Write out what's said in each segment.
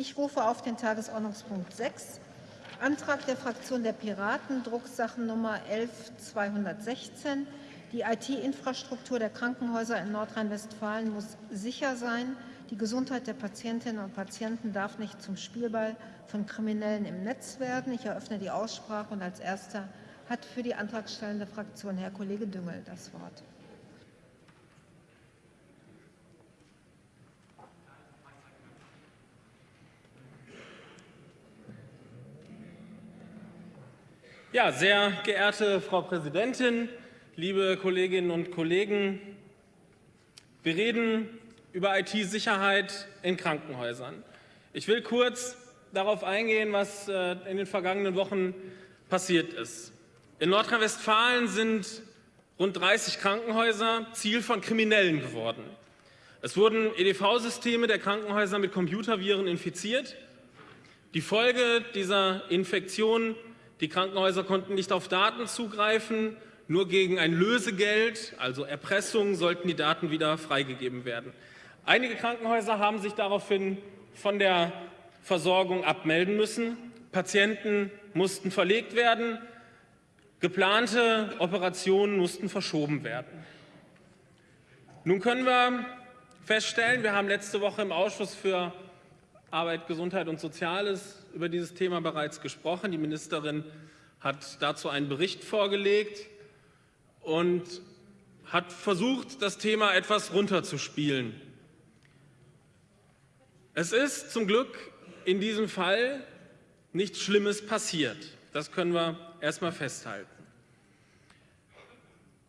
Ich rufe auf den Tagesordnungspunkt 6, Antrag der Fraktion der Piraten, Drucksachennummer 11216. Die IT-Infrastruktur der Krankenhäuser in Nordrhein-Westfalen muss sicher sein. Die Gesundheit der Patientinnen und Patienten darf nicht zum Spielball von Kriminellen im Netz werden. Ich eröffne die Aussprache und als erster hat für die antragstellende Fraktion Herr Kollege Düngel das Wort. Ja, sehr geehrte Frau Präsidentin, liebe Kolleginnen und Kollegen! Wir reden über IT-Sicherheit in Krankenhäusern. Ich will kurz darauf eingehen, was äh, in den vergangenen Wochen passiert ist. In Nordrhein-Westfalen sind rund 30 Krankenhäuser Ziel von Kriminellen geworden. Es wurden EDV-Systeme der Krankenhäuser mit Computerviren infiziert. Die Folge dieser Infektion die Krankenhäuser konnten nicht auf Daten zugreifen. Nur gegen ein Lösegeld, also Erpressung, sollten die Daten wieder freigegeben werden. Einige Krankenhäuser haben sich daraufhin von der Versorgung abmelden müssen. Patienten mussten verlegt werden. Geplante Operationen mussten verschoben werden. Nun können wir feststellen, wir haben letzte Woche im Ausschuss für Arbeit, Gesundheit und Soziales über dieses Thema bereits gesprochen. Die Ministerin hat dazu einen Bericht vorgelegt und hat versucht, das Thema etwas runterzuspielen. Es ist zum Glück in diesem Fall nichts Schlimmes passiert. Das können wir erst mal festhalten.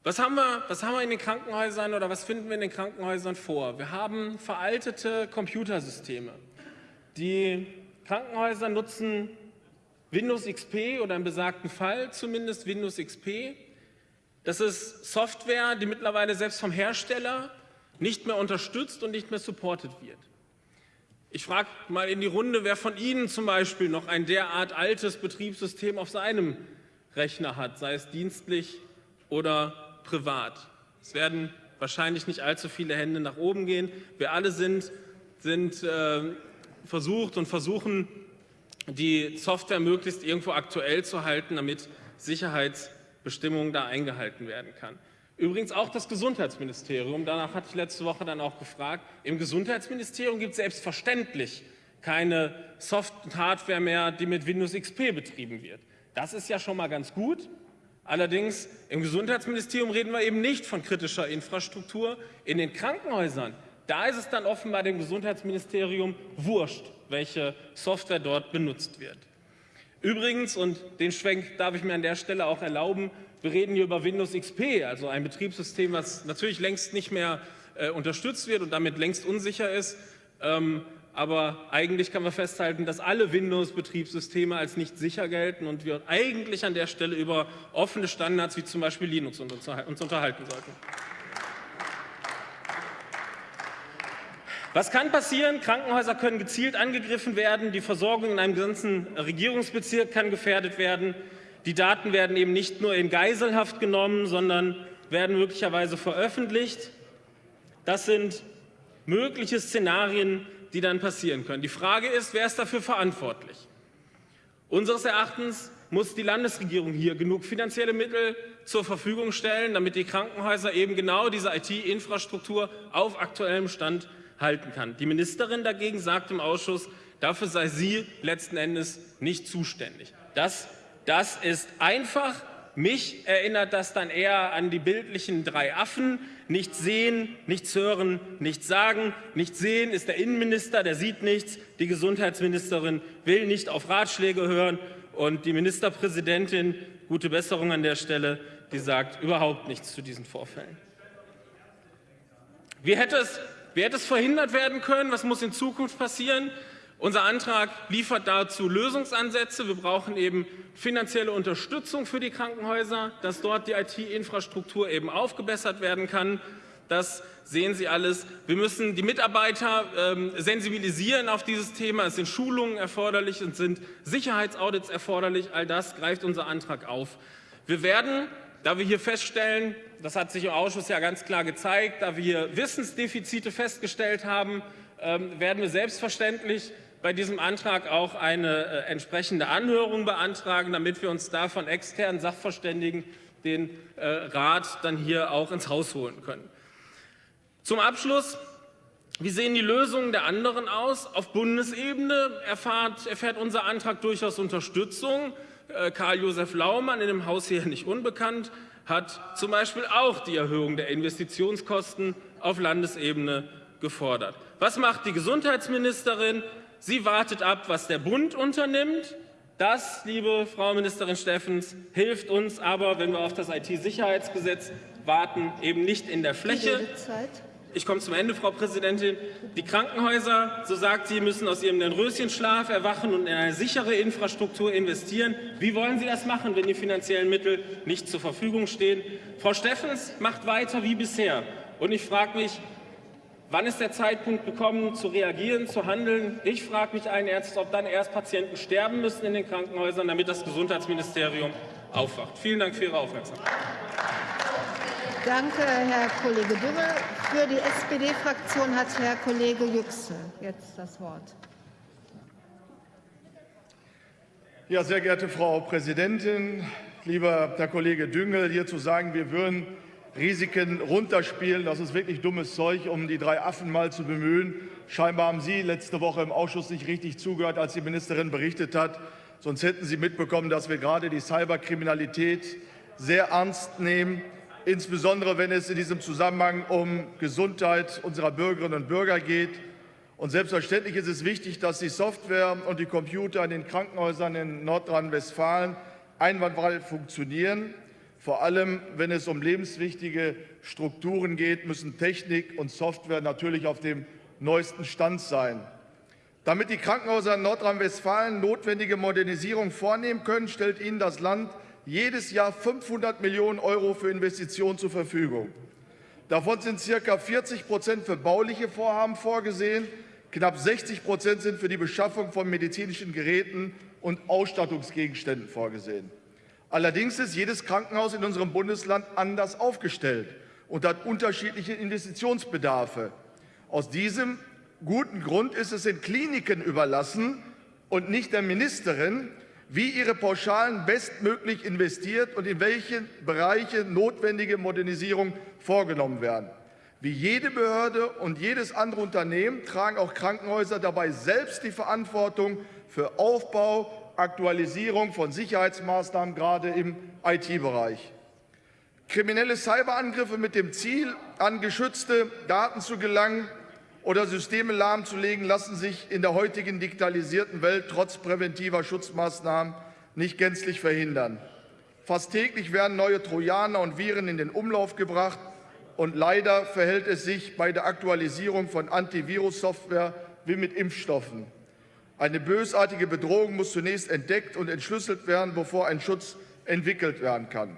Was haben, wir, was haben wir in den Krankenhäusern oder was finden wir in den Krankenhäusern vor? Wir haben veraltete Computersysteme. Die Krankenhäuser nutzen Windows XP oder im besagten Fall zumindest Windows XP. Das ist Software, die mittlerweile selbst vom Hersteller nicht mehr unterstützt und nicht mehr supported wird. Ich frage mal in die Runde, wer von Ihnen zum Beispiel noch ein derart altes Betriebssystem auf seinem Rechner hat, sei es dienstlich oder privat. Es werden wahrscheinlich nicht allzu viele Hände nach oben gehen. Wir alle sind, sind äh, versucht und versuchen, die Software möglichst irgendwo aktuell zu halten, damit Sicherheitsbestimmungen da eingehalten werden kann. Übrigens auch das Gesundheitsministerium, danach hatte ich letzte Woche dann auch gefragt, im Gesundheitsministerium gibt es selbstverständlich keine Soft- und Hardware mehr, die mit Windows XP betrieben wird. Das ist ja schon mal ganz gut. Allerdings im Gesundheitsministerium reden wir eben nicht von kritischer Infrastruktur. In den Krankenhäusern da ist es dann offenbar dem Gesundheitsministerium wurscht, welche Software dort benutzt wird. Übrigens, und den Schwenk darf ich mir an der Stelle auch erlauben, wir reden hier über Windows XP, also ein Betriebssystem, was natürlich längst nicht mehr äh, unterstützt wird und damit längst unsicher ist. Ähm, aber eigentlich kann man festhalten, dass alle Windows-Betriebssysteme als nicht sicher gelten und wir eigentlich an der Stelle über offene Standards wie zum Beispiel Linux uns unterhalten sollten. Was kann passieren? Krankenhäuser können gezielt angegriffen werden, die Versorgung in einem ganzen Regierungsbezirk kann gefährdet werden. Die Daten werden eben nicht nur in Geiselhaft genommen, sondern werden möglicherweise veröffentlicht. Das sind mögliche Szenarien, die dann passieren können. Die Frage ist, wer ist dafür verantwortlich? Unseres Erachtens muss die Landesregierung hier genug finanzielle Mittel zur Verfügung stellen, damit die Krankenhäuser eben genau diese IT-Infrastruktur auf aktuellem Stand halten kann. Die Ministerin dagegen sagt im Ausschuss, dafür sei sie letzten Endes nicht zuständig. Das, das ist einfach. Mich erinnert das dann eher an die bildlichen drei Affen. Nichts sehen, nichts hören, nichts sagen. Nichts sehen ist der Innenminister, der sieht nichts. Die Gesundheitsministerin will nicht auf Ratschläge hören. Und die Ministerpräsidentin, gute Besserung an der Stelle, die sagt überhaupt nichts zu diesen Vorfällen. Wie hätte es wie hätte es verhindert werden können? Was muss in Zukunft passieren? Unser Antrag liefert dazu Lösungsansätze. Wir brauchen eben finanzielle Unterstützung für die Krankenhäuser, dass dort die IT-Infrastruktur eben aufgebessert werden kann. Das sehen Sie alles. Wir müssen die Mitarbeiter ähm, sensibilisieren auf dieses Thema. Es sind Schulungen erforderlich und sind Sicherheitsaudits erforderlich. All das greift unser Antrag auf. Wir werden da wir hier feststellen, das hat sich im Ausschuss ja ganz klar gezeigt, da wir Wissensdefizite festgestellt haben, ähm, werden wir selbstverständlich bei diesem Antrag auch eine äh, entsprechende Anhörung beantragen, damit wir uns da von externen Sachverständigen den äh, Rat dann hier auch ins Haus holen können. Zum Abschluss wie sehen die Lösungen der anderen aus? Auf Bundesebene erfahrt, erfährt unser Antrag durchaus Unterstützung. Äh, Karl-Josef Laumann, in dem Haus hier nicht unbekannt, hat zum Beispiel auch die Erhöhung der Investitionskosten auf Landesebene gefordert. Was macht die Gesundheitsministerin? Sie wartet ab, was der Bund unternimmt. Das, liebe Frau Ministerin Steffens, hilft uns aber, wenn wir auf das IT-Sicherheitsgesetz warten, eben nicht in der Fläche. Ich komme zum Ende, Frau Präsidentin. Die Krankenhäuser, so sagt sie, müssen aus ihrem Röschenschlaf erwachen und in eine sichere Infrastruktur investieren. Wie wollen Sie das machen, wenn die finanziellen Mittel nicht zur Verfügung stehen? Frau Steffens macht weiter wie bisher. Und ich frage mich, wann ist der Zeitpunkt gekommen, zu reagieren, zu handeln? Ich frage mich einen Ernst, ob dann erst Patienten sterben müssen in den Krankenhäusern, damit das Gesundheitsministerium aufwacht. Vielen Dank für Ihre Aufmerksamkeit. Danke, Herr Kollege Dümmel. Für die SPD-Fraktion hat Herr Kollege Yüksel jetzt das Wort. Ja, sehr geehrte Frau Präsidentin, lieber Herr Kollege Düngel, hier zu sagen, wir würden Risiken runterspielen, das ist wirklich dummes Zeug, um die drei Affen mal zu bemühen. Scheinbar haben Sie letzte Woche im Ausschuss nicht richtig zugehört, als die Ministerin berichtet hat. Sonst hätten Sie mitbekommen, dass wir gerade die Cyberkriminalität sehr ernst nehmen insbesondere wenn es in diesem Zusammenhang um Gesundheit unserer Bürgerinnen und Bürger geht. Und selbstverständlich ist es wichtig, dass die Software und die Computer in den Krankenhäusern in Nordrhein-Westfalen einwandfrei funktionieren. Vor allem, wenn es um lebenswichtige Strukturen geht, müssen Technik und Software natürlich auf dem neuesten Stand sein. Damit die Krankenhäuser in Nordrhein-Westfalen notwendige Modernisierung vornehmen können, stellt ihnen das Land jedes Jahr 500 Millionen Euro für Investitionen zur Verfügung. Davon sind ca. 40 Prozent für bauliche Vorhaben vorgesehen, knapp 60 Prozent sind für die Beschaffung von medizinischen Geräten und Ausstattungsgegenständen vorgesehen. Allerdings ist jedes Krankenhaus in unserem Bundesland anders aufgestellt und hat unterschiedliche Investitionsbedarfe. Aus diesem guten Grund ist es den Kliniken überlassen und nicht der Ministerin, wie ihre Pauschalen bestmöglich investiert und in welchen Bereichen notwendige Modernisierung vorgenommen werden. Wie jede Behörde und jedes andere Unternehmen tragen auch Krankenhäuser dabei selbst die Verantwortung für Aufbau, Aktualisierung von Sicherheitsmaßnahmen, gerade im IT-Bereich. Kriminelle Cyberangriffe mit dem Ziel, an geschützte Daten zu gelangen, oder Systeme lahmzulegen, lassen sich in der heutigen digitalisierten Welt trotz präventiver Schutzmaßnahmen nicht gänzlich verhindern. Fast täglich werden neue Trojaner und Viren in den Umlauf gebracht, und leider verhält es sich bei der Aktualisierung von Antivirus-Software wie mit Impfstoffen. Eine bösartige Bedrohung muss zunächst entdeckt und entschlüsselt werden, bevor ein Schutz entwickelt werden kann.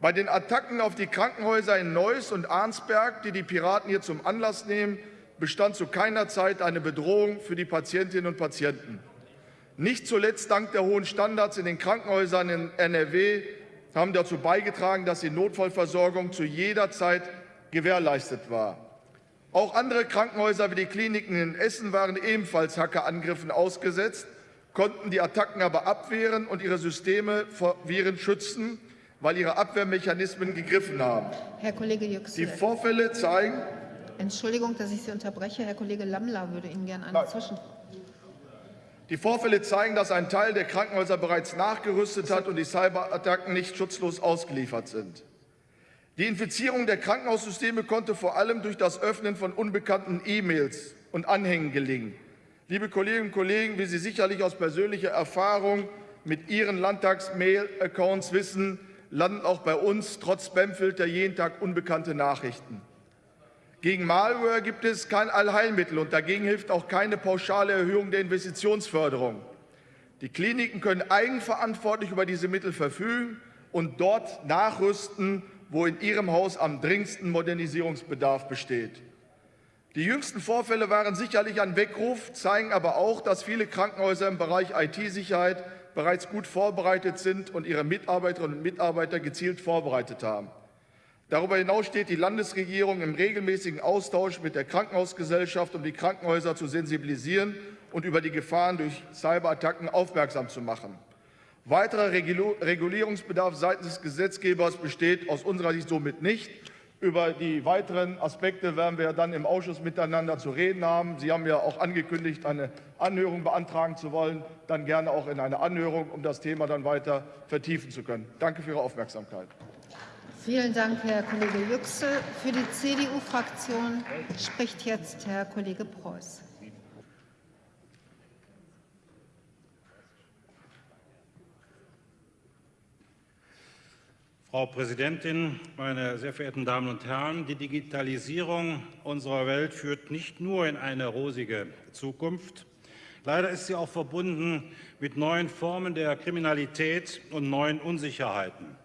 Bei den Attacken auf die Krankenhäuser in Neuss und Arnsberg, die die Piraten hier zum Anlass nehmen, bestand zu keiner Zeit eine Bedrohung für die Patientinnen und Patienten. Nicht zuletzt dank der hohen Standards in den Krankenhäusern in NRW haben dazu beigetragen, dass die Notfallversorgung zu jeder Zeit gewährleistet war. Auch andere Krankenhäuser wie die Kliniken in Essen waren ebenfalls Hackerangriffen ausgesetzt, konnten die Attacken aber abwehren und ihre Systeme vor Viren schützen, weil ihre Abwehrmechanismen gegriffen haben. Herr Kollege Yüksel. Die Vorfälle zeigen, Entschuldigung, dass ich Sie unterbreche. Herr Kollege Lammler würde Ihnen gerne eine Zwischenfrage. Die Vorfälle zeigen, dass ein Teil der Krankenhäuser bereits nachgerüstet hat und die Cyberattacken nicht schutzlos ausgeliefert sind. Die Infizierung der Krankenhaussysteme konnte vor allem durch das Öffnen von unbekannten E-Mails und Anhängen gelingen. Liebe Kolleginnen und Kollegen, wie Sie sicherlich aus persönlicher Erfahrung mit Ihren Landtags-Mail-Accounts wissen, landen auch bei uns trotz Spamfilter jeden Tag unbekannte Nachrichten. Gegen Malware gibt es kein Allheilmittel und dagegen hilft auch keine pauschale Erhöhung der Investitionsförderung. Die Kliniken können eigenverantwortlich über diese Mittel verfügen und dort nachrüsten, wo in ihrem Haus am dringendsten Modernisierungsbedarf besteht. Die jüngsten Vorfälle waren sicherlich ein Weckruf, zeigen aber auch, dass viele Krankenhäuser im Bereich IT-Sicherheit bereits gut vorbereitet sind und ihre Mitarbeiterinnen und Mitarbeiter gezielt vorbereitet haben. Darüber hinaus steht die Landesregierung im regelmäßigen Austausch mit der Krankenhausgesellschaft, um die Krankenhäuser zu sensibilisieren und über die Gefahren durch Cyberattacken aufmerksam zu machen. Weiterer Regulierungsbedarf seitens des Gesetzgebers besteht aus unserer Sicht somit nicht. Über die weiteren Aspekte werden wir dann im Ausschuss miteinander zu reden haben. Sie haben ja auch angekündigt, eine Anhörung beantragen zu wollen. Dann gerne auch in eine Anhörung, um das Thema dann weiter vertiefen zu können. Danke für Ihre Aufmerksamkeit. Vielen Dank, Herr Kollege Yüksel. Für die CDU-Fraktion spricht jetzt Herr Kollege Preuß. Frau Präsidentin, meine sehr verehrten Damen und Herren! Die Digitalisierung unserer Welt führt nicht nur in eine rosige Zukunft. Leider ist sie auch verbunden mit neuen Formen der Kriminalität und neuen Unsicherheiten.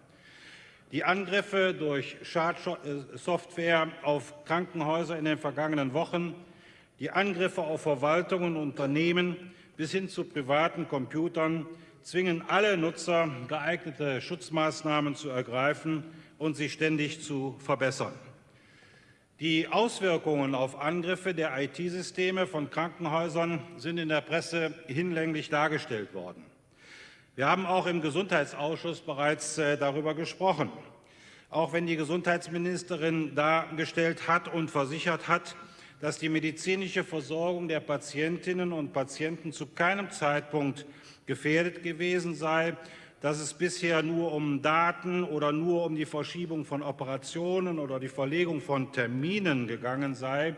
Die Angriffe durch Schadsoftware auf Krankenhäuser in den vergangenen Wochen, die Angriffe auf Verwaltungen und Unternehmen bis hin zu privaten Computern zwingen alle Nutzer, geeignete Schutzmaßnahmen zu ergreifen und sie ständig zu verbessern. Die Auswirkungen auf Angriffe der IT-Systeme von Krankenhäusern sind in der Presse hinlänglich dargestellt worden. Wir haben auch im Gesundheitsausschuss bereits äh, darüber gesprochen. Auch wenn die Gesundheitsministerin dargestellt hat und versichert hat, dass die medizinische Versorgung der Patientinnen und Patienten zu keinem Zeitpunkt gefährdet gewesen sei, dass es bisher nur um Daten oder nur um die Verschiebung von Operationen oder die Verlegung von Terminen gegangen sei,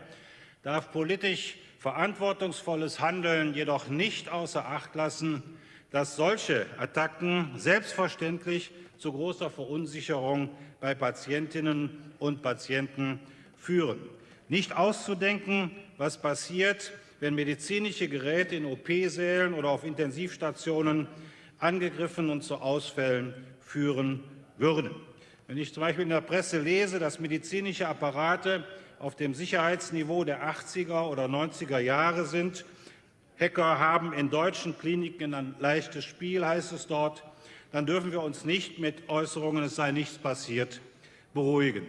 darf politisch verantwortungsvolles Handeln jedoch nicht außer Acht lassen, dass solche Attacken selbstverständlich zu großer Verunsicherung bei Patientinnen und Patienten führen. Nicht auszudenken, was passiert, wenn medizinische Geräte in OP-Sälen oder auf Intensivstationen angegriffen und zu Ausfällen führen würden. Wenn ich zum Beispiel in der Presse lese, dass medizinische Apparate auf dem Sicherheitsniveau der 80er oder 90er Jahre sind, Hacker haben in deutschen Kliniken ein leichtes Spiel, heißt es dort, dann dürfen wir uns nicht mit Äußerungen, es sei nichts passiert, beruhigen.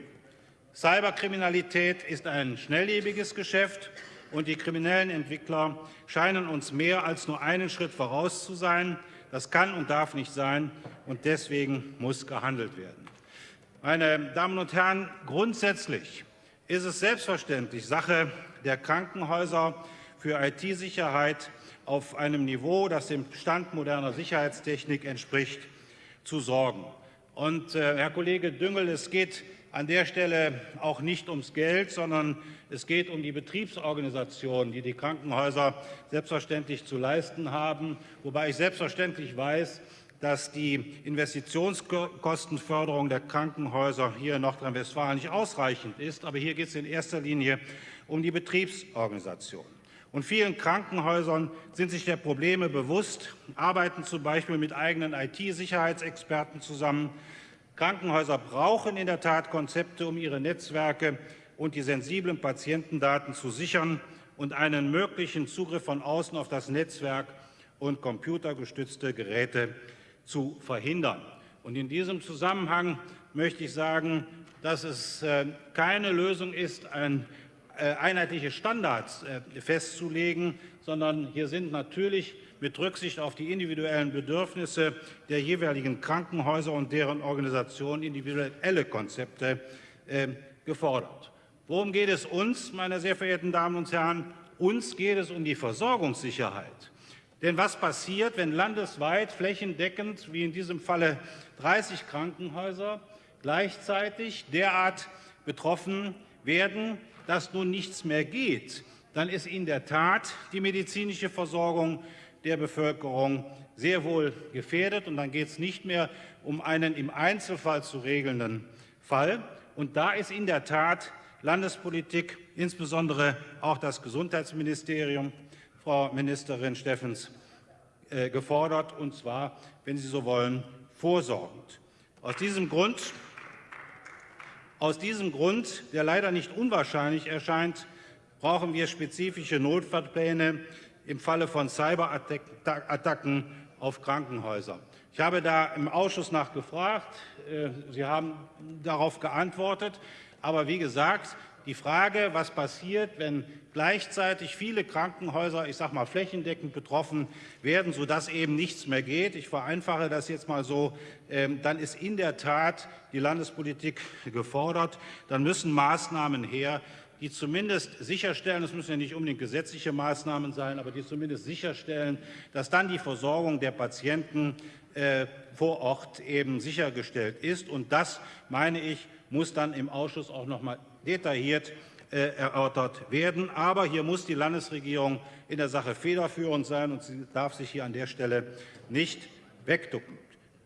Cyberkriminalität ist ein schnelllebiges Geschäft und die kriminellen Entwickler scheinen uns mehr als nur einen Schritt voraus zu sein. Das kann und darf nicht sein, und deswegen muss gehandelt werden. Meine Damen und Herren, grundsätzlich ist es selbstverständlich Sache der Krankenhäuser für IT-Sicherheit auf einem Niveau, das dem Stand moderner Sicherheitstechnik entspricht, zu sorgen. Und, äh, Herr Kollege Düngel, es geht an der Stelle auch nicht ums Geld, sondern es geht um die Betriebsorganisation, die die Krankenhäuser selbstverständlich zu leisten haben, wobei ich selbstverständlich weiß, dass die Investitionskostenförderung der Krankenhäuser hier in Nordrhein-Westfalen nicht ausreichend ist. Aber hier geht es in erster Linie um die Betriebsorganisation. Und vielen Krankenhäusern sind sich der Probleme bewusst, arbeiten zum Beispiel mit eigenen IT-Sicherheitsexperten zusammen, Krankenhäuser brauchen in der Tat Konzepte, um ihre Netzwerke und die sensiblen Patientendaten zu sichern und einen möglichen Zugriff von außen auf das Netzwerk und computergestützte Geräte zu verhindern. Und in diesem Zusammenhang möchte ich sagen, dass es äh, keine Lösung ist, ein, einheitliche Standards äh, festzulegen, sondern hier sind natürlich mit Rücksicht auf die individuellen Bedürfnisse der jeweiligen Krankenhäuser und deren Organisation individuelle Konzepte äh, gefordert. Worum geht es uns, meine sehr verehrten Damen und Herren? Uns geht es um die Versorgungssicherheit. Denn was passiert, wenn landesweit flächendeckend, wie in diesem Falle 30 Krankenhäuser, gleichzeitig derart betroffen werden, dass nun nichts mehr geht? Dann ist in der Tat die medizinische Versorgung der Bevölkerung sehr wohl gefährdet. Und dann geht es nicht mehr um einen im Einzelfall zu regelnden Fall. Und da ist in der Tat Landespolitik, insbesondere auch das Gesundheitsministerium, Frau Ministerin Steffens, äh, gefordert, und zwar, wenn Sie so wollen, vorsorgend. Aus diesem Grund, aus diesem Grund der leider nicht unwahrscheinlich erscheint, brauchen wir spezifische Notfallpläne im Falle von Cyberattacken auf Krankenhäuser. Ich habe da im Ausschuss nachgefragt. Äh, Sie haben darauf geantwortet. Aber wie gesagt, die Frage, was passiert, wenn gleichzeitig viele Krankenhäuser, ich sage mal flächendeckend betroffen werden, sodass eben nichts mehr geht. Ich vereinfache das jetzt mal so. Ähm, dann ist in der Tat die Landespolitik gefordert. Dann müssen Maßnahmen her, die zumindest sicherstellen, es müssen ja nicht unbedingt gesetzliche Maßnahmen sein, aber die zumindest sicherstellen, dass dann die Versorgung der Patienten äh, vor Ort eben sichergestellt ist. Und das, meine ich, muss dann im Ausschuss auch noch mal detailliert äh, erörtert werden. Aber hier muss die Landesregierung in der Sache federführend sein, und sie darf sich hier an der Stelle nicht wegducken.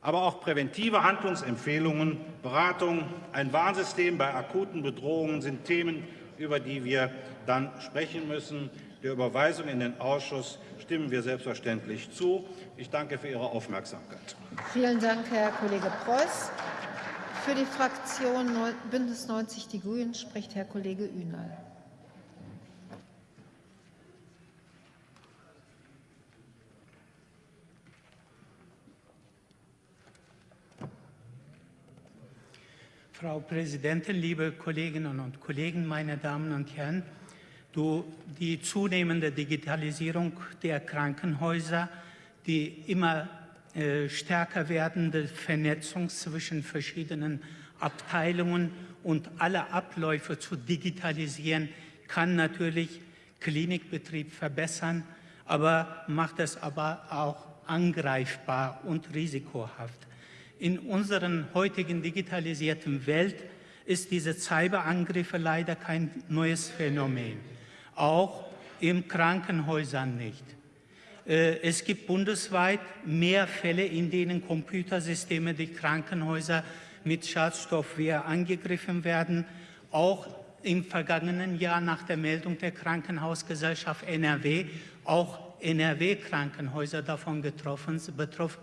Aber auch präventive Handlungsempfehlungen, Beratung, ein Warnsystem bei akuten Bedrohungen sind Themen, über die wir dann sprechen müssen. Der Überweisung in den Ausschuss stimmen wir selbstverständlich zu. Ich danke für Ihre Aufmerksamkeit. Vielen Dank, Herr Kollege Preuß. Für die Fraktion Bündnis 90 Die Grünen spricht Herr Kollege Ünal. Frau Präsidentin, liebe Kolleginnen und Kollegen, meine Damen und Herren! Die zunehmende Digitalisierung der Krankenhäuser, die immer stärker werdende Vernetzung zwischen verschiedenen Abteilungen und alle Abläufe zu digitalisieren, kann natürlich Klinikbetrieb verbessern, aber macht es aber auch angreifbar und risikohaft. In unserer heutigen digitalisierten Welt ist diese Cyberangriffe leider kein neues Phänomen, auch in Krankenhäusern nicht. Äh, es gibt bundesweit mehr Fälle, in denen Computersysteme die Krankenhäuser mit Schadstoffwehr angegriffen werden. Auch im vergangenen Jahr nach der Meldung der Krankenhausgesellschaft NRW auch NRW-Krankenhäuser davon betroffen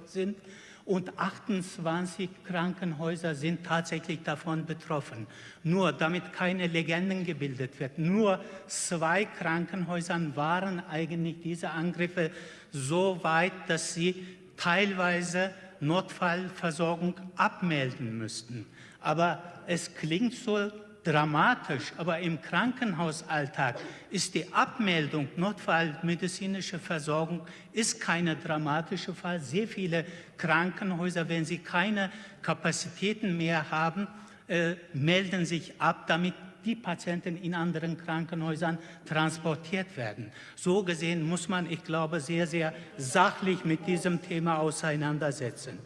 sind und 28 Krankenhäuser sind tatsächlich davon betroffen. Nur damit keine Legenden gebildet wird, nur zwei Krankenhäusern waren eigentlich diese Angriffe so weit, dass sie teilweise Notfallversorgung abmelden müssten. Aber es klingt so dramatisch, aber im Krankenhausalltag ist die Abmeldung notfallmedizinische Versorgung ist keine dramatische Fall. Sehr viele Krankenhäuser, wenn sie keine Kapazitäten mehr haben, äh, melden sich ab, damit die Patienten in anderen Krankenhäusern transportiert werden. So gesehen muss man, ich glaube, sehr, sehr sachlich mit diesem Thema auseinandersetzen.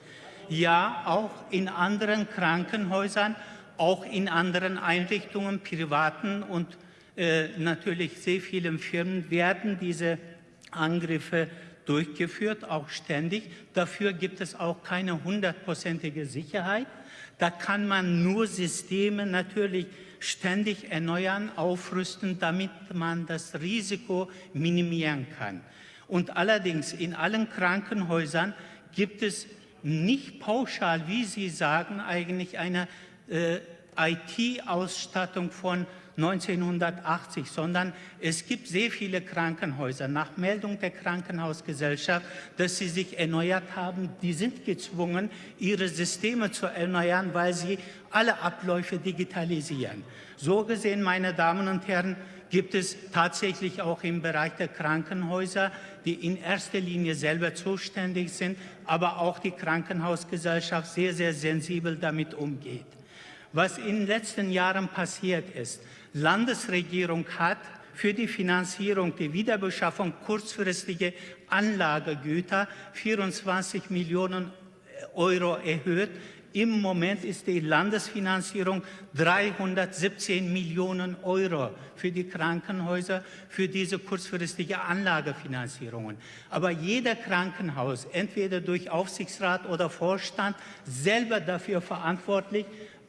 Ja, auch in anderen Krankenhäusern auch in anderen Einrichtungen, privaten und äh, natürlich sehr vielen Firmen werden diese Angriffe durchgeführt, auch ständig. Dafür gibt es auch keine hundertprozentige Sicherheit. Da kann man nur Systeme natürlich ständig erneuern, aufrüsten, damit man das Risiko minimieren kann. Und allerdings in allen Krankenhäusern gibt es nicht pauschal, wie Sie sagen, eigentlich eine äh, IT-Ausstattung von 1980, sondern es gibt sehr viele Krankenhäuser. Nach Meldung der Krankenhausgesellschaft, dass sie sich erneuert haben, die sind gezwungen, ihre Systeme zu erneuern, weil sie alle Abläufe digitalisieren. So gesehen, meine Damen und Herren, gibt es tatsächlich auch im Bereich der Krankenhäuser, die in erster Linie selber zuständig sind, aber auch die Krankenhausgesellschaft sehr, sehr sensibel damit umgeht. Was in den letzten Jahren passiert ist, Landesregierung hat für die Finanzierung der Wiederbeschaffung kurzfristiger Anlagegüter 24 Millionen Euro erhöht. Im Moment ist die Landesfinanzierung 317 Millionen Euro für die Krankenhäuser, für diese kurzfristige Anlagefinanzierungen. Aber jeder Krankenhaus, entweder durch Aufsichtsrat oder Vorstand, selber dafür verantwortlich,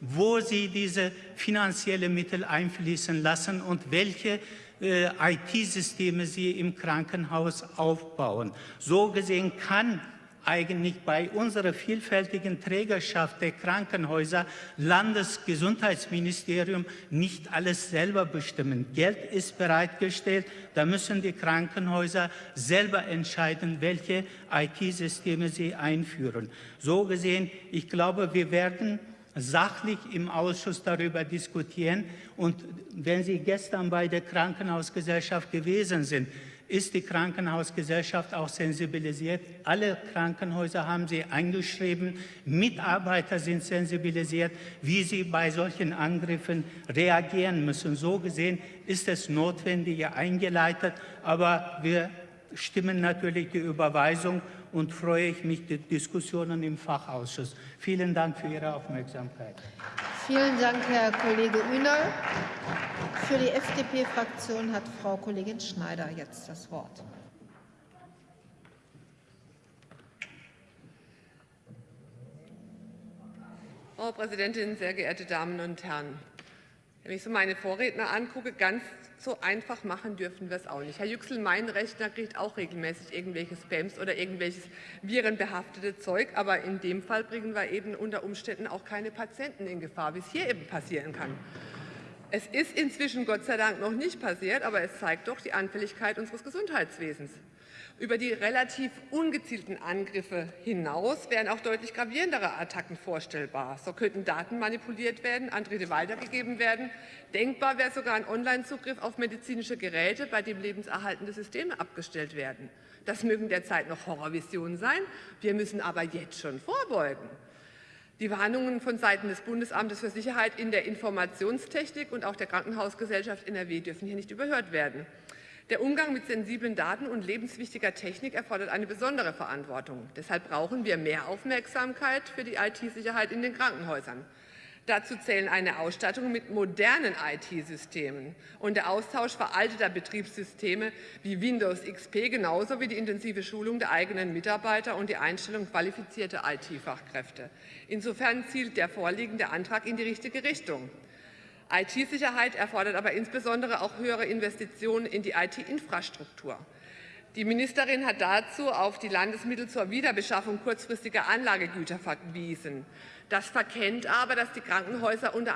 wo sie diese finanziellen Mittel einfließen lassen und welche äh, IT-Systeme sie im Krankenhaus aufbauen. So gesehen kann eigentlich bei unserer vielfältigen Trägerschaft der Krankenhäuser Landesgesundheitsministerium nicht alles selber bestimmen. Geld ist bereitgestellt, da müssen die Krankenhäuser selber entscheiden, welche IT-Systeme sie einführen. So gesehen, ich glaube, wir werden sachlich im Ausschuss darüber diskutieren. Und wenn Sie gestern bei der Krankenhausgesellschaft gewesen sind, ist die Krankenhausgesellschaft auch sensibilisiert. Alle Krankenhäuser haben sie eingeschrieben. Mitarbeiter sind sensibilisiert, wie sie bei solchen Angriffen reagieren müssen. So gesehen ist es notwendig eingeleitet, aber wir stimmen natürlich die Überweisung und freue ich mich die Diskussionen im Fachausschuss. Vielen Dank für Ihre Aufmerksamkeit. Vielen Dank, Herr Kollege Ünal. Für die FDP-Fraktion hat Frau Kollegin Schneider jetzt das Wort. Frau Präsidentin, sehr geehrte Damen und Herren! Wenn ich so meine Vorredner angucke, ganz so einfach machen dürfen wir es auch nicht. Herr Yüksel, mein Rechner kriegt auch regelmäßig irgendwelche Spams oder irgendwelches virenbehaftete Zeug, aber in dem Fall bringen wir eben unter Umständen auch keine Patienten in Gefahr, wie es hier eben passieren kann. Es ist inzwischen Gott sei Dank noch nicht passiert, aber es zeigt doch die Anfälligkeit unseres Gesundheitswesens. Über die relativ ungezielten Angriffe hinaus wären auch deutlich gravierendere Attacken vorstellbar. So könnten Daten manipuliert werden, an Dritte weitergegeben werden. Denkbar wäre sogar ein Online-Zugriff auf medizinische Geräte, bei dem lebenserhaltende Systeme abgestellt werden. Das mögen derzeit noch Horrorvisionen sein. Wir müssen aber jetzt schon vorbeugen. Die Warnungen von Seiten des Bundesamtes für Sicherheit in der Informationstechnik und auch der Krankenhausgesellschaft NRW dürfen hier nicht überhört werden. Der Umgang mit sensiblen Daten und lebenswichtiger Technik erfordert eine besondere Verantwortung. Deshalb brauchen wir mehr Aufmerksamkeit für die IT-Sicherheit in den Krankenhäusern. Dazu zählen eine Ausstattung mit modernen IT-Systemen und der Austausch veralteter Betriebssysteme wie Windows XP genauso wie die intensive Schulung der eigenen Mitarbeiter und die Einstellung qualifizierter IT-Fachkräfte. Insofern zielt der vorliegende Antrag in die richtige Richtung. IT-Sicherheit erfordert aber insbesondere auch höhere Investitionen in die IT-Infrastruktur. Die Ministerin hat dazu auf die Landesmittel zur Wiederbeschaffung kurzfristiger Anlagegüter verwiesen. Das verkennt aber, dass die Krankenhäuser unter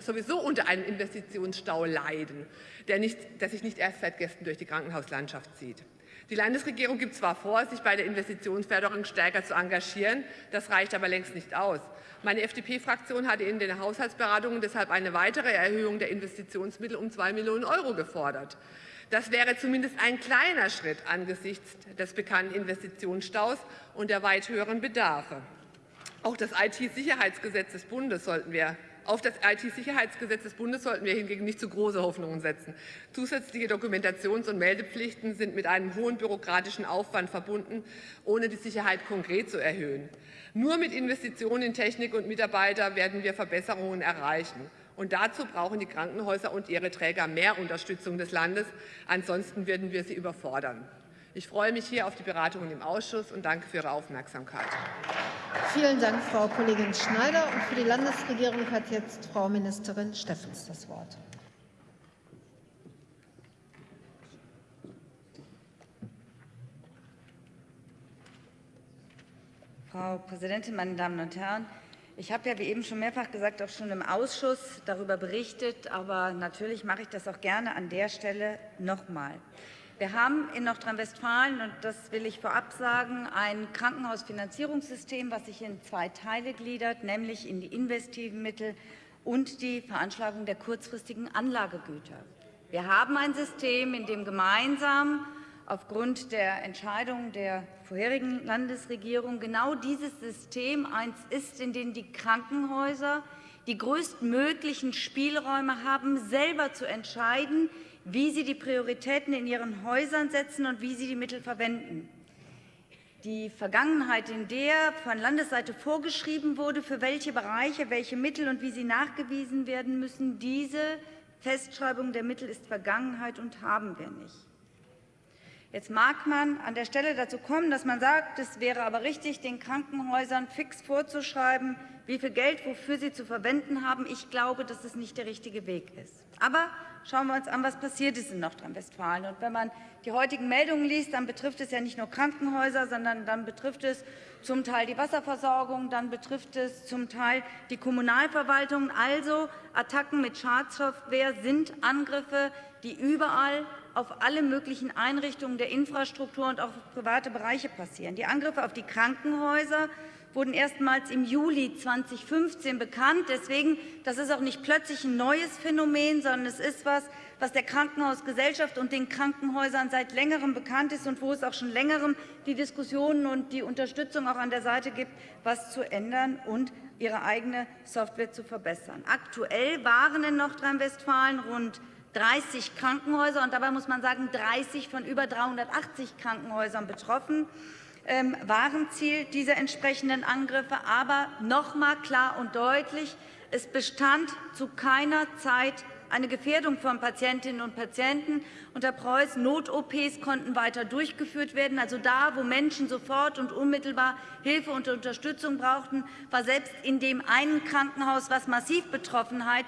sowieso unter einem Investitionsstau leiden, der, nicht, der sich nicht erst seit gestern durch die Krankenhauslandschaft zieht. Die Landesregierung gibt zwar vor, sich bei der Investitionsförderung stärker zu engagieren, das reicht aber längst nicht aus. Meine FDP-Fraktion hatte in den Haushaltsberatungen deshalb eine weitere Erhöhung der Investitionsmittel um 2 Millionen Euro gefordert. Das wäre zumindest ein kleiner Schritt angesichts des bekannten Investitionsstaus und der weit höheren Bedarfe. Auch das IT-Sicherheitsgesetz des Bundes sollten wir auf das IT-Sicherheitsgesetz des Bundes sollten wir hingegen nicht zu große Hoffnungen setzen. Zusätzliche Dokumentations- und Meldepflichten sind mit einem hohen bürokratischen Aufwand verbunden, ohne die Sicherheit konkret zu erhöhen. Nur mit Investitionen in Technik und Mitarbeiter werden wir Verbesserungen erreichen. Und dazu brauchen die Krankenhäuser und ihre Träger mehr Unterstützung des Landes. Ansonsten würden wir sie überfordern. Ich freue mich hier auf die Beratungen im Ausschuss und danke für Ihre Aufmerksamkeit. Vielen Dank, Frau Kollegin Schneider. Und für die Landesregierung hat jetzt Frau Ministerin Steffens das Wort. Frau Präsidentin, meine Damen und Herren! Ich habe ja, wie eben schon mehrfach gesagt, auch schon im Ausschuss darüber berichtet, aber natürlich mache ich das auch gerne an der Stelle noch mal. Wir haben in Nordrhein-Westfalen, und das will ich vorab sagen, ein Krankenhausfinanzierungssystem, was sich in zwei Teile gliedert, nämlich in die investiven Mittel und die Veranschlagung der kurzfristigen Anlagegüter. Wir haben ein System, in dem gemeinsam aufgrund der Entscheidung der vorherigen Landesregierung genau dieses System eins ist, in dem die Krankenhäuser die größtmöglichen Spielräume haben, selber zu entscheiden, wie sie die Prioritäten in ihren Häusern setzen und wie sie die Mittel verwenden. Die Vergangenheit, in der von Landesseite vorgeschrieben wurde, für welche Bereiche welche Mittel und wie sie nachgewiesen werden müssen, diese Festschreibung der Mittel ist Vergangenheit und haben wir nicht. Jetzt mag man an der Stelle dazu kommen, dass man sagt, es wäre aber richtig, den Krankenhäusern fix vorzuschreiben, wie viel Geld wofür sie zu verwenden haben. Ich glaube, dass es nicht der richtige Weg ist. Aber schauen wir uns an, was passiert ist in Nordrhein-Westfalen. Und wenn man die heutigen Meldungen liest, dann betrifft es ja nicht nur Krankenhäuser, sondern dann betrifft es zum Teil die Wasserversorgung, dann betrifft es zum Teil die Kommunalverwaltung. Also Attacken mit Schadsoftware sind Angriffe, die überall auf alle möglichen Einrichtungen der Infrastruktur und auch auf private Bereiche passieren. Die Angriffe auf die Krankenhäuser wurden erstmals im Juli 2015 bekannt. Deswegen, das ist auch nicht plötzlich ein neues Phänomen, sondern es ist etwas, was der Krankenhausgesellschaft und den Krankenhäusern seit längerem bekannt ist und wo es auch schon längerem die Diskussionen und die Unterstützung auch an der Seite gibt, was zu ändern und ihre eigene Software zu verbessern. Aktuell waren in Nordrhein-Westfalen rund 30 Krankenhäuser, und dabei muss man sagen, 30 von über 380 Krankenhäusern betroffen ähm, waren Ziel dieser entsprechenden Angriffe. Aber noch einmal klar und deutlich, es bestand zu keiner Zeit eine Gefährdung von Patientinnen und Patienten. Unter Preuß Not-OPs konnten weiter durchgeführt werden. Also da, wo Menschen sofort und unmittelbar Hilfe und Unterstützung brauchten, war selbst in dem einen Krankenhaus, was massiv Betroffenheit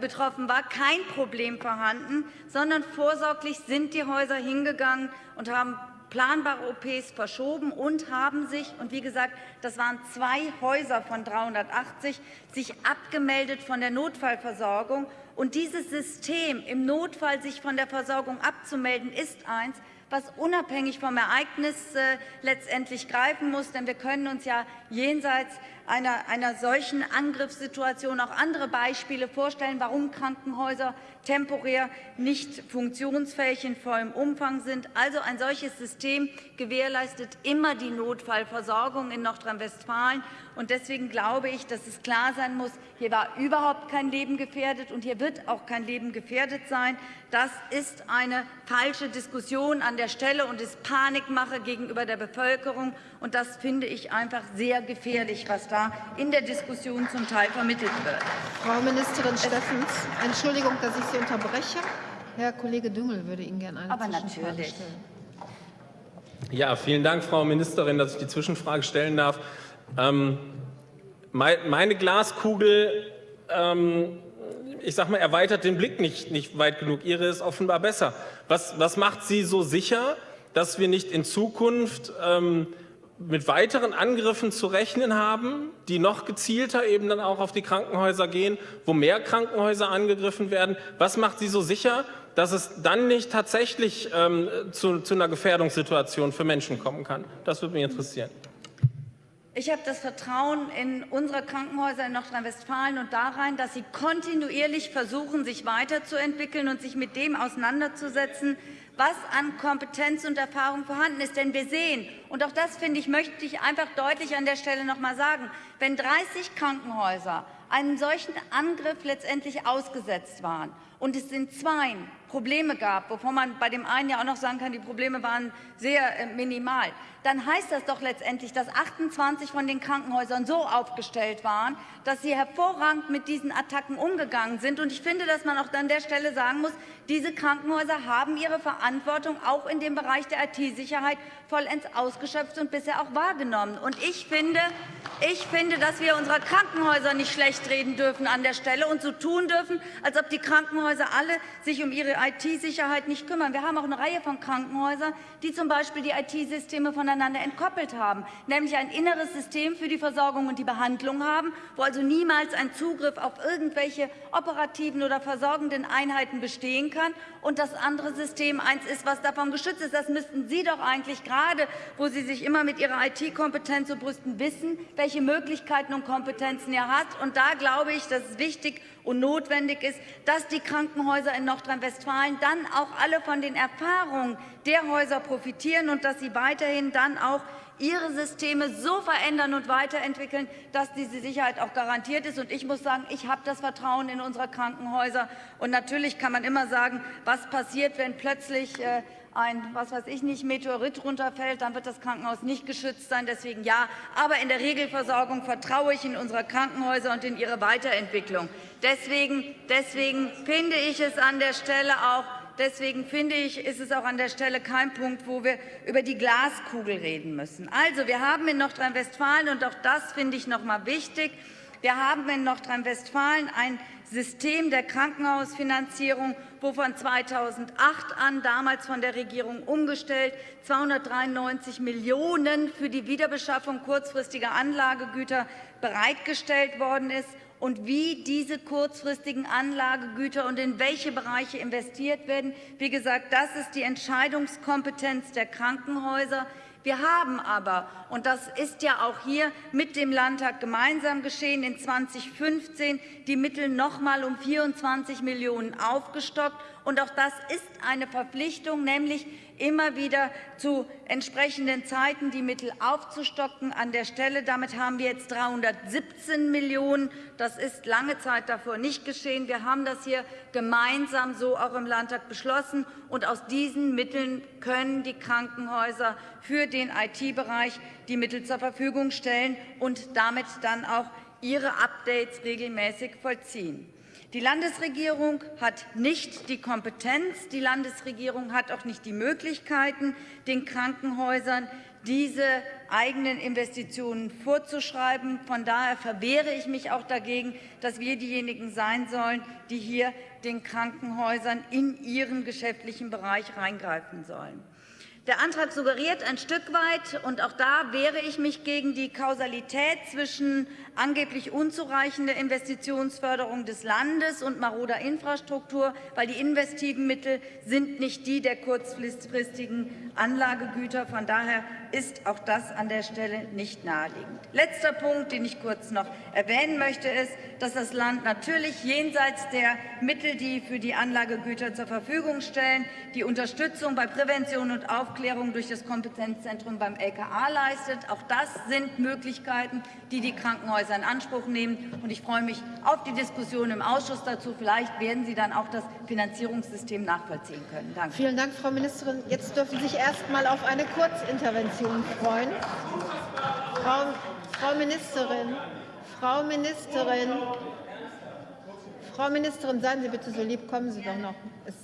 betroffen war, kein Problem vorhanden, sondern vorsorglich sind die Häuser hingegangen und haben planbare OPs verschoben und haben sich, und wie gesagt, das waren zwei Häuser von 380, sich abgemeldet von der Notfallversorgung. Und dieses System, im Notfall sich von der Versorgung abzumelden, ist eins, was unabhängig vom Ereignis äh, letztendlich greifen muss. Denn wir können uns ja jenseits einer, einer solchen Angriffssituation auch andere Beispiele vorstellen, warum Krankenhäuser temporär nicht funktionsfähig in vollem Umfang sind. Also ein solches System gewährleistet immer die Notfallversorgung in Nordrhein-Westfalen. Und deswegen glaube ich, dass es klar sein muss, hier war überhaupt kein Leben gefährdet und hier wird auch kein Leben gefährdet sein. Das ist eine falsche Diskussion an der Stelle und ist Panikmache gegenüber der Bevölkerung. Und das finde ich einfach sehr gefährlich, was da in der Diskussion zum Teil vermittelt wird. Frau Ministerin Steffens, Entschuldigung, dass ich Sie unterbreche. Herr Kollege Düngel würde Ihnen gerne eine Aber Zwischenfrage natürlich. stellen. Ja, vielen Dank, Frau Ministerin, dass ich die Zwischenfrage stellen darf. Ähm, meine Glaskugel, ähm, ich sag mal, erweitert den Blick nicht, nicht weit genug. Ihre ist offenbar besser. Was, was macht Sie so sicher, dass wir nicht in Zukunft ähm, mit weiteren Angriffen zu rechnen haben, die noch gezielter eben dann auch auf die Krankenhäuser gehen, wo mehr Krankenhäuser angegriffen werden? Was macht Sie so sicher, dass es dann nicht tatsächlich ähm, zu, zu einer Gefährdungssituation für Menschen kommen kann? Das würde mich interessieren. Ich habe das Vertrauen in unsere Krankenhäuser in Nordrhein-Westfalen und darein, dass sie kontinuierlich versuchen, sich weiterzuentwickeln und sich mit dem auseinanderzusetzen, was an Kompetenz und Erfahrung vorhanden ist. Denn wir sehen, und auch das finde ich, möchte ich einfach deutlich an der Stelle noch mal sagen, wenn 30 Krankenhäuser einen solchen Angriff letztendlich ausgesetzt waren und es in zwei Probleme gab, wovon man bei dem einen ja auch noch sagen kann, die Probleme waren sehr äh, minimal, dann heißt das doch letztendlich, dass 28 von den Krankenhäusern so aufgestellt waren, dass sie hervorragend mit diesen Attacken umgegangen sind. Und ich finde, dass man auch an der Stelle sagen muss, diese Krankenhäuser haben ihre Verantwortung auch in dem Bereich der IT-Sicherheit vollends ausgeschöpft und bisher auch wahrgenommen. Und ich finde, ich finde, dass wir unsere Krankenhäuser nicht schlecht reden dürfen an der Stelle und so tun dürfen, als ob die Krankenhäuser alle sich um ihre IT-Sicherheit nicht kümmern. Wir haben auch eine Reihe von Krankenhäusern, die zum Beispiel die IT-Systeme voneinander entkoppelt haben, nämlich ein inneres System für die Versorgung und die Behandlung haben, wo also niemals ein Zugriff auf irgendwelche operativen oder versorgenden Einheiten bestehen kann und das andere System eins ist, was davon geschützt ist. Das müssten Sie doch eigentlich gerade, wo Sie sich immer mit Ihrer IT-Kompetenz so brüsten, wissen, welche Möglichkeiten und Kompetenzen er hat. Und da glaube ich, dass es wichtig und notwendig ist, dass die Krankenhäuser in Nordrhein-Westfalen dann auch alle von den Erfahrungen der Häuser profitieren und dass sie weiterhin dann auch ihre Systeme so verändern und weiterentwickeln, dass diese Sicherheit auch garantiert ist. Und ich muss sagen, ich habe das Vertrauen in unsere Krankenhäuser. Und natürlich kann man immer sagen, was passiert, wenn plötzlich äh, ein, was weiß ich nicht, Meteorit runterfällt, dann wird das Krankenhaus nicht geschützt sein. Deswegen ja. Aber in der Regelversorgung vertraue ich in unsere Krankenhäuser und in ihre Weiterentwicklung. Deswegen, deswegen finde ich es an der Stelle auch Deswegen finde ich, ist es auch an der Stelle kein Punkt, wo wir über die Glaskugel reden müssen. Also, wir haben in Nordrhein-Westfalen, und auch das finde ich noch mal wichtig, wir haben in Nordrhein-Westfalen ein System der Krankenhausfinanzierung, wo von 2008 an, damals von der Regierung umgestellt, 293 Millionen € für die Wiederbeschaffung kurzfristiger Anlagegüter bereitgestellt worden ist und wie diese kurzfristigen Anlagegüter und in welche Bereiche investiert werden. Wie gesagt, das ist die Entscheidungskompetenz der Krankenhäuser. Wir haben aber, und das ist ja auch hier mit dem Landtag gemeinsam geschehen, in 2015 die Mittel noch mal um 24 Millionen aufgestockt. Und auch das ist eine Verpflichtung, nämlich immer wieder zu entsprechenden Zeiten die Mittel aufzustocken an der Stelle. Damit haben wir jetzt 317 Millionen. Das ist lange Zeit davor nicht geschehen. Wir haben das hier gemeinsam so auch im Landtag beschlossen. Und aus diesen Mitteln können die Krankenhäuser für den IT-Bereich die Mittel zur Verfügung stellen und damit dann auch ihre Updates regelmäßig vollziehen. Die Landesregierung hat nicht die Kompetenz, die Landesregierung hat auch nicht die Möglichkeiten, den Krankenhäusern diese eigenen Investitionen vorzuschreiben. Von daher verwehre ich mich auch dagegen, dass wir diejenigen sein sollen, die hier den Krankenhäusern in ihren geschäftlichen Bereich reingreifen sollen. Der Antrag suggeriert ein Stück weit, und auch da wehre ich mich gegen die Kausalität zwischen angeblich unzureichender Investitionsförderung des Landes und maroder Infrastruktur, weil die investiven Mittel sind nicht die der kurzfristigen Anlagegüter. Von daher ist auch das an der Stelle nicht naheliegend. Letzter Punkt, den ich kurz noch erwähnen möchte, ist, dass das Land natürlich jenseits der Mittel, die für die Anlagegüter zur Verfügung stellen, die Unterstützung bei Prävention und Aufklärung durch das Kompetenzzentrum beim LKA leistet. Auch das sind Möglichkeiten, die die Krankenhäuser in Anspruch nehmen. Und ich freue mich auf die Diskussion im Ausschuss dazu. Vielleicht werden Sie dann auch das Finanzierungssystem nachvollziehen können. Danke. Vielen Dank, Frau Ministerin. Jetzt dürfen Sie sich erst mal auf eine Kurzintervention freuen. Frau, Frau Ministerin, Frau Ministerin, Frau Ministerin, seien Sie bitte so lieb, kommen Sie doch noch. Es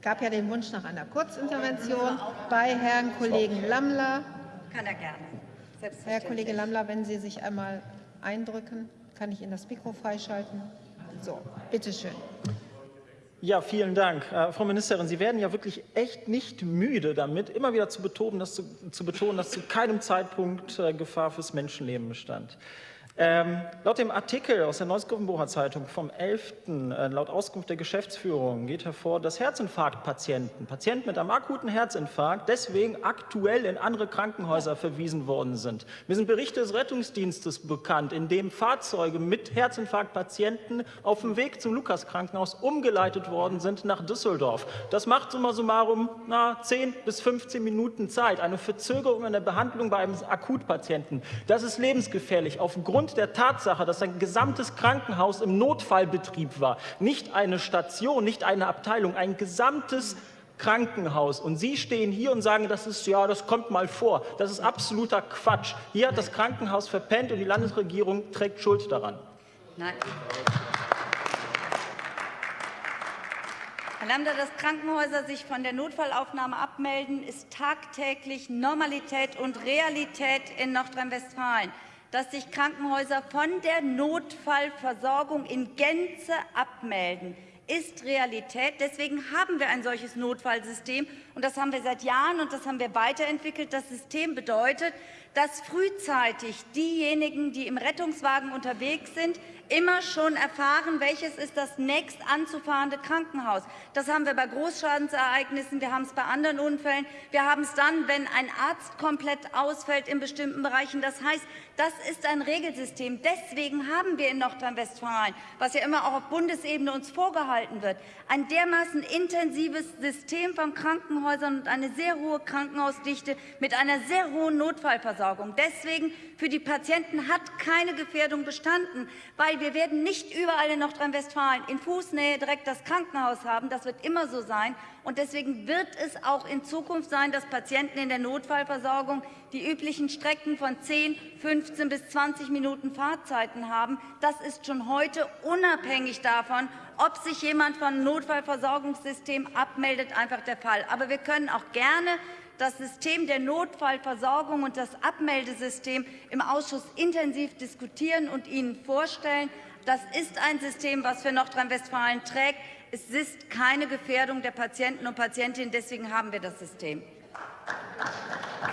gab ja den Wunsch nach einer Kurzintervention bei Herrn Kollegen Lammler. Kann er gerne. Herr Kollege Lammler, wenn Sie sich einmal eindrücken, kann ich Ihnen das Mikro freischalten. So, bitteschön. Ja, vielen Dank. Äh, Frau Ministerin, Sie werden ja wirklich echt nicht müde damit, immer wieder zu betonen, dass zu, zu, betonen, dass zu keinem Zeitpunkt äh, Gefahr fürs Menschenleben bestand. Ähm, laut dem Artikel aus der Neues-Gruppenbocher Zeitung vom 11. Äh, laut Auskunft der Geschäftsführung geht hervor, dass Herzinfarktpatienten, Patienten mit einem akuten Herzinfarkt, deswegen aktuell in andere Krankenhäuser verwiesen worden sind. Mir sind Berichte des Rettungsdienstes bekannt, in dem Fahrzeuge mit Herzinfarktpatienten auf dem Weg zum Lukas-Krankenhaus umgeleitet worden sind nach Düsseldorf. Das macht summa summarum na, 10 bis 15 Minuten Zeit. Eine Verzögerung in der Behandlung bei einem Akutpatienten. Das ist lebensgefährlich aufgrund aufgrund der Tatsache, dass ein gesamtes Krankenhaus im Notfallbetrieb war, nicht eine Station, nicht eine Abteilung, ein gesamtes Krankenhaus. Und Sie stehen hier und sagen, das ist ja, das kommt mal vor. Das ist absoluter Quatsch. Hier hat das Krankenhaus verpennt und die Landesregierung trägt Schuld daran. Nein. Herr Lambda, dass Krankenhäuser sich von der Notfallaufnahme abmelden, ist tagtäglich Normalität und Realität in Nordrhein-Westfalen dass sich Krankenhäuser von der Notfallversorgung in Gänze abmelden, ist Realität. Deswegen haben wir ein solches Notfallsystem. Und das haben wir seit Jahren und das haben wir weiterentwickelt. Das System bedeutet, dass frühzeitig diejenigen, die im Rettungswagen unterwegs sind, immer schon erfahren, welches ist das nächst anzufahrende Krankenhaus. Das haben wir bei Großschadensereignissen, wir haben es bei anderen Unfällen, wir haben es dann, wenn ein Arzt komplett ausfällt in bestimmten Bereichen. Das heißt, das ist ein Regelsystem. Deswegen haben wir in Nordrhein-Westfalen, was ja immer auch auf Bundesebene uns vorgehalten wird, ein dermaßen intensives System von Krankenhäusern und eine sehr hohe Krankenhausdichte mit einer sehr hohen Notfallversorgung. Deswegen für die Patienten hat keine Gefährdung bestanden, weil wir werden nicht überall in Nordrhein-Westfalen in Fußnähe direkt das Krankenhaus haben. Das wird immer so sein. Und deswegen wird es auch in Zukunft sein, dass Patienten in der Notfallversorgung die üblichen Strecken von 10, 15 bis 20 Minuten Fahrzeiten haben. Das ist schon heute unabhängig davon, ob sich jemand vom Notfallversorgungssystem abmeldet, einfach der Fall. Aber wir können auch gerne das System der Notfallversorgung und das Abmeldesystem im Ausschuss intensiv diskutieren und Ihnen vorstellen. Das ist ein System, das für Nordrhein-Westfalen trägt. Es ist keine Gefährdung der Patienten und Patientinnen. Deswegen haben wir das System.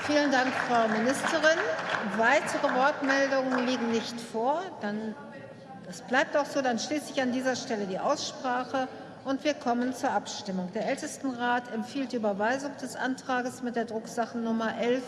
Vielen Dank, Frau Ministerin. Weitere Wortmeldungen liegen nicht vor. Dann Das bleibt auch so. Dann schließe ich an dieser Stelle die Aussprache und wir kommen zur Abstimmung. Der Ältestenrat empfiehlt die Überweisung des Antrages mit der Drucksachennummer 11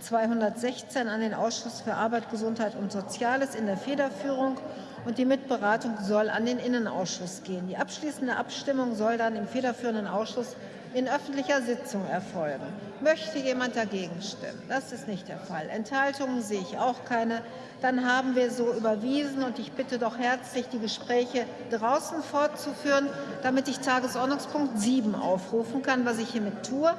216 an den Ausschuss für Arbeit, Gesundheit und Soziales in der Federführung und die Mitberatung soll an den Innenausschuss gehen. Die abschließende Abstimmung soll dann im federführenden Ausschuss in öffentlicher Sitzung erfolgen. Möchte jemand dagegen stimmen? Das ist nicht der Fall. Enthaltungen sehe ich auch keine. Dann haben wir so überwiesen und ich bitte doch herzlich, die Gespräche draußen fortzuführen, damit ich Tagesordnungspunkt 7 aufrufen kann, was ich hiermit tue.